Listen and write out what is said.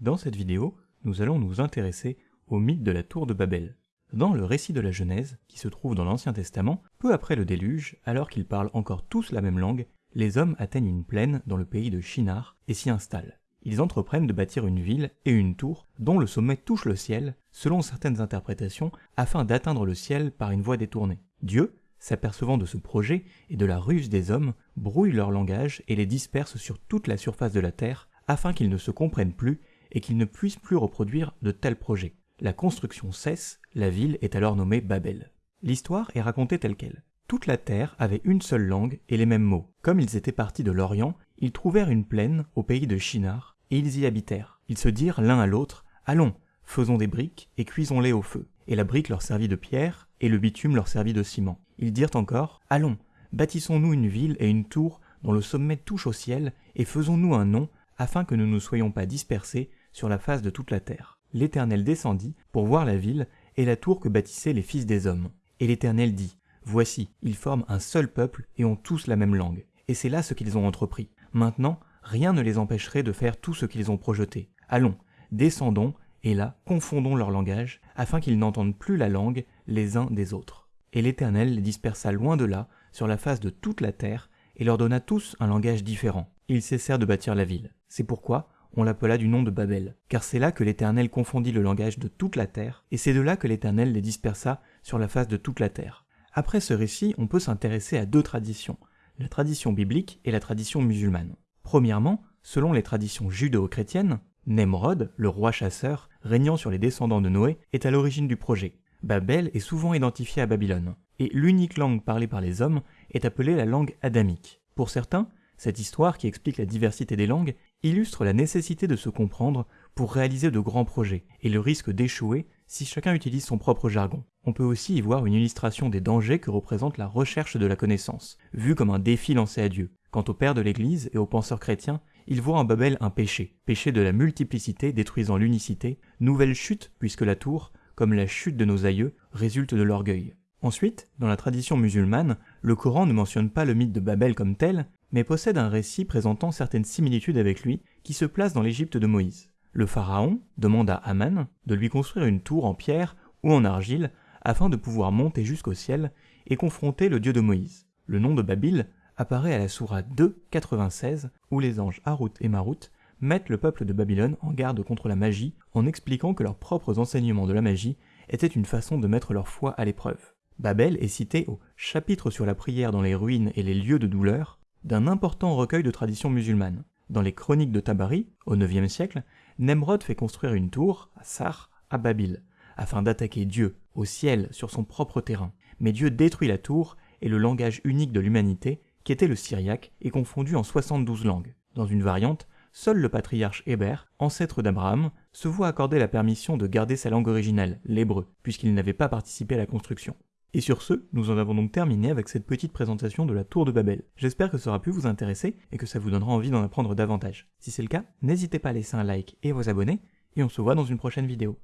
Dans cette vidéo, nous allons nous intéresser au mythe de la tour de Babel. Dans le récit de la Genèse, qui se trouve dans l'Ancien Testament, peu après le déluge, alors qu'ils parlent encore tous la même langue, les hommes atteignent une plaine dans le pays de Shinar et s'y installent. Ils entreprennent de bâtir une ville et une tour dont le sommet touche le ciel, selon certaines interprétations, afin d'atteindre le ciel par une voie détournée. Dieu, s'apercevant de ce projet et de la ruse des hommes, brouille leur langage et les disperse sur toute la surface de la terre, afin qu'ils ne se comprennent plus et qu'ils ne puissent plus reproduire de tels projets. La construction cesse, la ville est alors nommée Babel. L'histoire est racontée telle qu'elle. Toute la terre avait une seule langue et les mêmes mots. Comme ils étaient partis de l'Orient, ils trouvèrent une plaine au pays de Shinar, et ils y habitèrent. Ils se dirent l'un à l'autre, Allons, faisons des briques et cuisons-les au feu. Et la brique leur servit de pierre, et le bitume leur servit de ciment. Ils dirent encore, Allons, bâtissons-nous une ville et une tour dont le sommet touche au ciel, et faisons-nous un nom, afin que nous ne soyons pas dispersés sur la face de toute la terre. L'Éternel descendit pour voir la ville et la tour que bâtissaient les fils des hommes. Et l'Éternel dit, Voici, ils forment un seul peuple et ont tous la même langue. Et c'est là ce qu'ils ont entrepris. Maintenant, rien ne les empêcherait de faire tout ce qu'ils ont projeté. Allons, descendons, et là, confondons leur langage, afin qu'ils n'entendent plus la langue les uns des autres. Et l'Éternel les dispersa loin de là, sur la face de toute la terre, et leur donna tous un langage différent. Ils cessèrent de bâtir la ville. C'est pourquoi on l'appela du nom de Babel, car c'est là que l'Éternel confondit le langage de toute la terre, et c'est de là que l'Éternel les dispersa sur la face de toute la terre. Après ce récit, on peut s'intéresser à deux traditions, la tradition biblique et la tradition musulmane. Premièrement, selon les traditions judéo-chrétiennes, Nemrod, le roi chasseur, régnant sur les descendants de Noé, est à l'origine du projet. Babel est souvent identifié à Babylone, et l'unique langue parlée par les hommes est appelée la langue adamique. Pour certains, cette histoire, qui explique la diversité des langues, illustre la nécessité de se comprendre pour réaliser de grands projets, et le risque d'échouer si chacun utilise son propre jargon. On peut aussi y voir une illustration des dangers que représente la recherche de la connaissance, vue comme un défi lancé à Dieu. Quant au père de l'Église et aux penseurs chrétiens, ils voient en Babel un péché, péché de la multiplicité détruisant l'unicité, nouvelle chute puisque la tour, comme la chute de nos aïeux, résulte de l'orgueil. Ensuite, dans la tradition musulmane, le Coran ne mentionne pas le mythe de Babel comme tel, mais possède un récit présentant certaines similitudes avec lui qui se place dans l'Égypte de Moïse. Le pharaon demande à Aman de lui construire une tour en pierre ou en argile afin de pouvoir monter jusqu'au ciel et confronter le Dieu de Moïse. Le nom de Babel apparaît à la sourate 2, 96, où les anges Harut et Marut mettent le peuple de Babylone en garde contre la magie en expliquant que leurs propres enseignements de la magie étaient une façon de mettre leur foi à l'épreuve. Babel est cité au chapitre sur la prière dans les ruines et les lieux de douleur d'un important recueil de traditions musulmanes. Dans les chroniques de Tabari, au IXe siècle, Nemrod fait construire une tour, à Sar, à Babel, afin d'attaquer Dieu, au ciel, sur son propre terrain. Mais Dieu détruit la tour, et le langage unique de l'humanité, qui était le syriaque, est confondu en 72 langues. Dans une variante, seul le patriarche Héber, ancêtre d'Abraham, se voit accorder la permission de garder sa langue originale, l'hébreu, puisqu'il n'avait pas participé à la construction. Et sur ce, nous en avons donc terminé avec cette petite présentation de la tour de Babel. J'espère que ça aura pu vous intéresser et que ça vous donnera envie d'en apprendre davantage. Si c'est le cas, n'hésitez pas à laisser un like et vous abonner, et on se voit dans une prochaine vidéo.